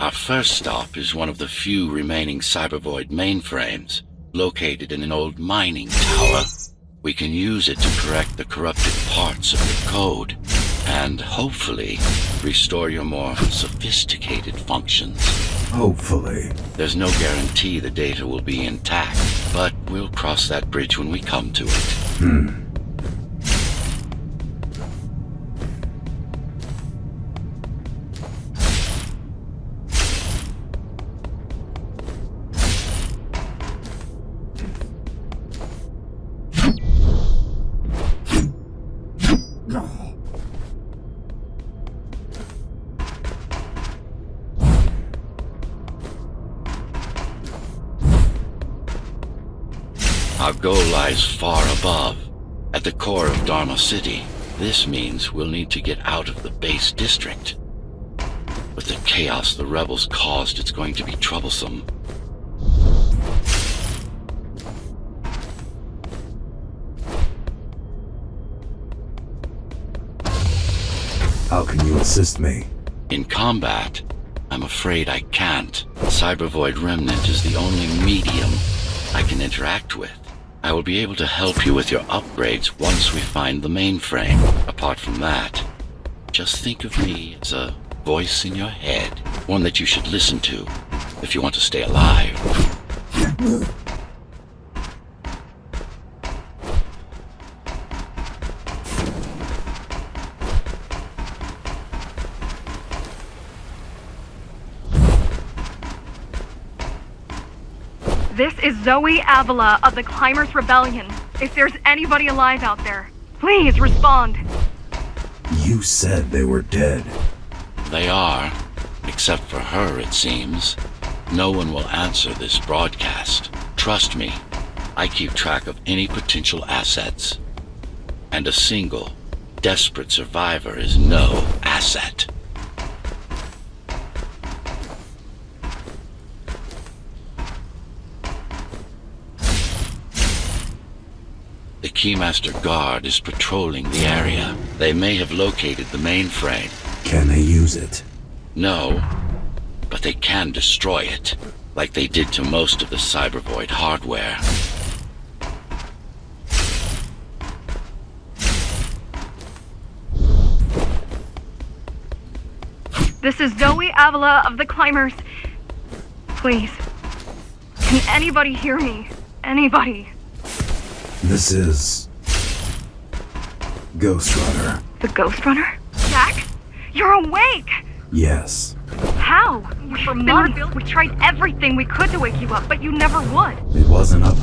Our first stop is one of the few remaining Cybervoid mainframes, located in an old mining tower. We can use it to correct the corrupted parts of the code, and hopefully restore your more sophisticated functions. Hopefully. There's no guarantee the data will be intact, but we'll cross that bridge when we come to it. Hmm. Our goal lies far above, at the core of Dharma City. This means we'll need to get out of the base district. With the chaos the rebels caused, it's going to be troublesome. How can you assist me? In combat, I'm afraid I can't. Cybervoid Remnant is the only medium I can interact with. I will be able to help you with your upgrades once we find the mainframe. Apart from that, just think of me as a voice in your head, one that you should listen to if you want to stay alive. This is Zoe Avila of the Climbers Rebellion. If there's anybody alive out there, please respond. You said they were dead. They are, except for her, it seems. No one will answer this broadcast. Trust me, I keep track of any potential assets. And a single, desperate survivor is no asset. Keymaster Guard is patrolling the area. They may have located the mainframe. Can they use it? No, but they can destroy it, like they did to most of the Cybervoid hardware. This is Zoe Avila of the Climbers. Please. Can anybody hear me? Anybody? This is... Ghostrunner. The Ghostrunner? Jack? You're awake! Yes. How? For months, we tried everything we could to wake you up, but you never would. It wasn't up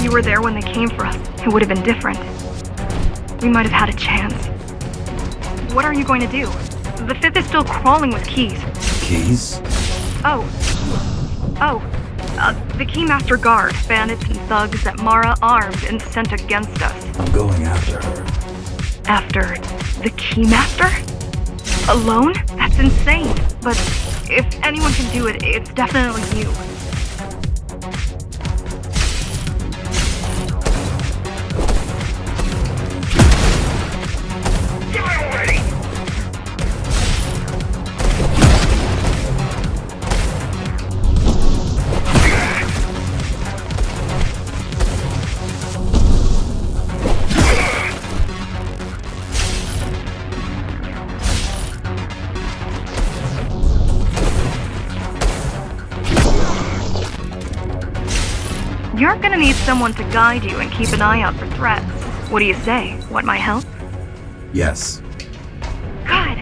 If you were there when they came for us, it would have been different. We might have had a chance. What are you going to do? The fifth is still crawling with keys. Keys? Oh. Oh. Uh, the Keymaster Guard, bandits and thugs that Mara armed and sent against us. I'm going after her. After the Keymaster? Alone? That's insane. But if anyone can do it, it's definitely you. You're gonna need someone to guide you and keep an eye out for threats. What do you say? Want my help? Yes. Good.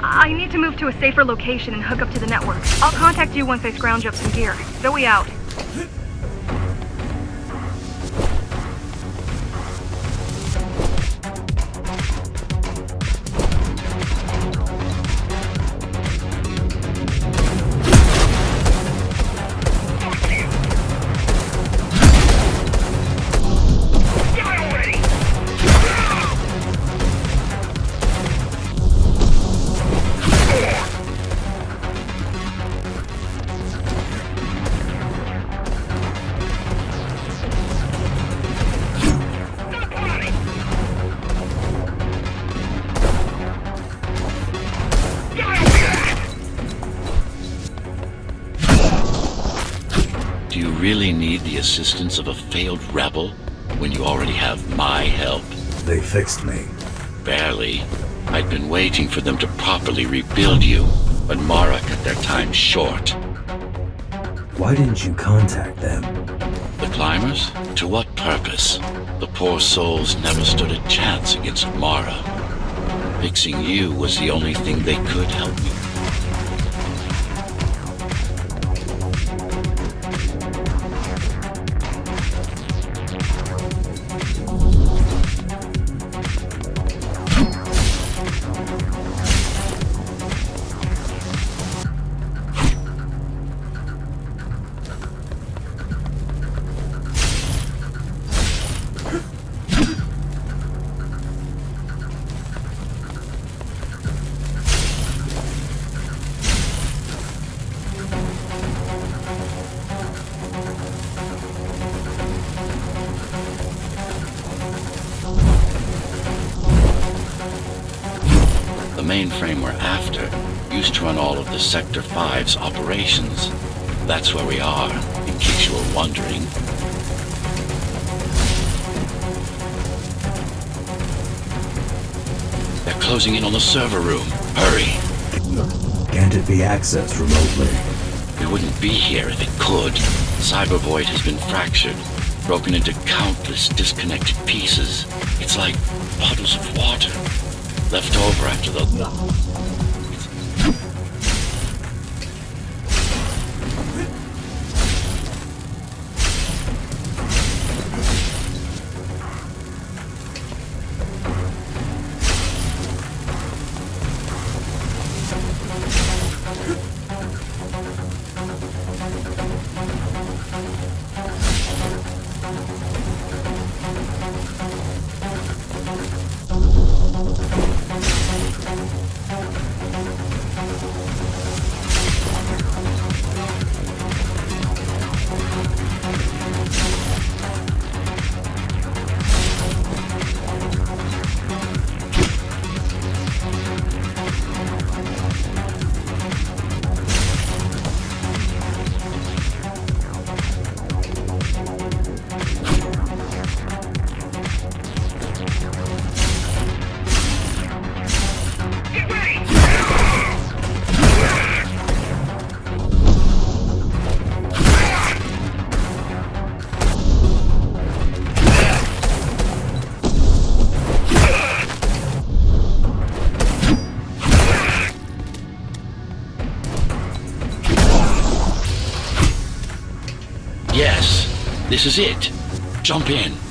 I need to move to a safer location and hook up to the network. I'll contact you once I scrounge up some gear. Zoe out. Really need the assistance of a failed rebel when you already have my help? They fixed me. Barely. I'd been waiting for them to properly rebuild you, but Mara cut their time short. Why didn't you contact them? The climbers? To what purpose? The poor souls never stood a chance against Mara. Fixing you was the only thing they could help me mainframe we're after used to run all of the Sector 5's operations. That's where we are, in case you were wondering. They're closing in on the server room. Hurry! Can't it be accessed remotely? We wouldn't be here if it could. Cybervoid has been fractured, broken into countless disconnected pieces. It's like bottles of water left over after the. This is it. Jump in.